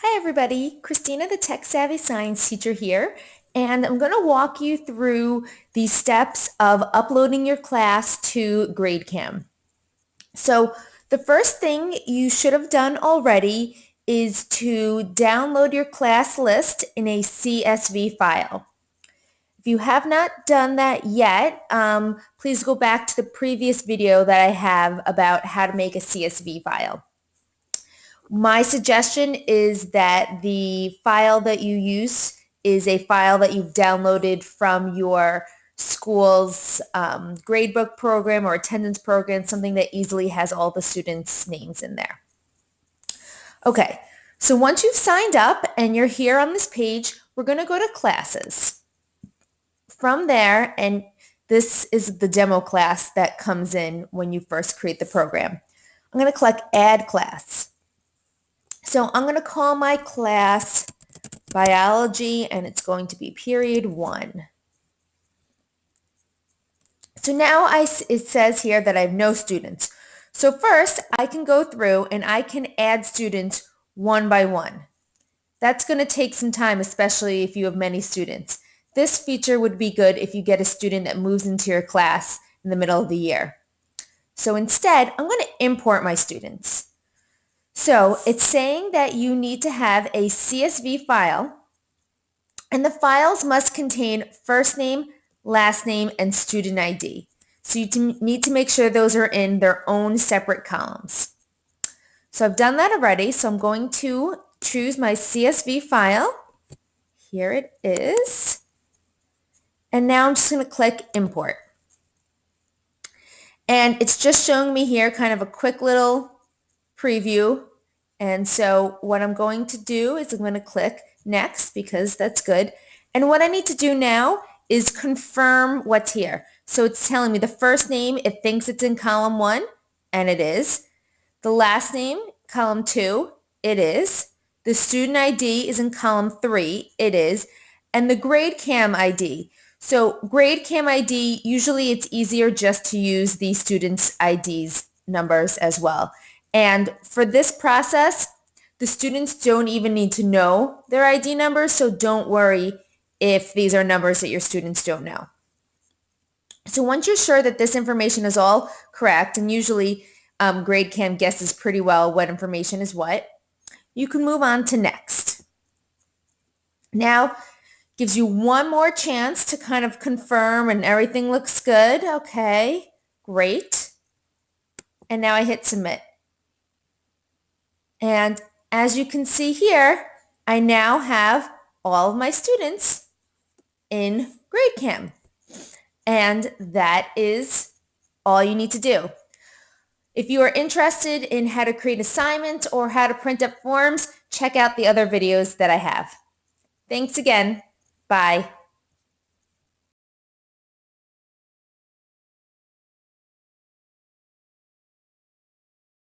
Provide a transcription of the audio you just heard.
Hi everybody, Christina the Tech Savvy Science teacher here and I'm going to walk you through the steps of uploading your class to GradeCam. So the first thing you should have done already is to download your class list in a CSV file. If you have not done that yet, um, please go back to the previous video that I have about how to make a CSV file. My suggestion is that the file that you use is a file that you've downloaded from your school's um, gradebook program or attendance program, something that easily has all the students' names in there. Okay, so once you've signed up and you're here on this page, we're going to go to classes. From there, and this is the demo class that comes in when you first create the program. I'm going to click Add Class. So I'm going to call my class biology and it's going to be period one. So now I, it says here that I have no students. So first I can go through and I can add students one by one. That's going to take some time, especially if you have many students. This feature would be good if you get a student that moves into your class in the middle of the year. So instead, I'm going to import my students. So it's saying that you need to have a CSV file and the files must contain first name, last name, and student ID. So you need to make sure those are in their own separate columns. So I've done that already. So I'm going to choose my CSV file. Here it is. And now I'm just going to click import. And it's just showing me here kind of a quick little preview. And so what I'm going to do is I'm going to click next because that's good. And what I need to do now is confirm what's here. So it's telling me the first name, it thinks it's in column one, and it is. The last name, column two, it is. The student ID is in column three, it is. And the GradeCam ID. So GradeCam ID, usually it's easier just to use the student's IDs numbers as well. And for this process, the students don't even need to know their ID numbers, so don't worry if these are numbers that your students don't know. So once you're sure that this information is all correct, and usually um, GradeCam guesses pretty well what information is what, you can move on to next. Now, gives you one more chance to kind of confirm and everything looks good. Okay, great. And now I hit submit. And as you can see here, I now have all of my students in GradeCam. And that is all you need to do. If you are interested in how to create assignments or how to print up forms, check out the other videos that I have. Thanks again. Bye.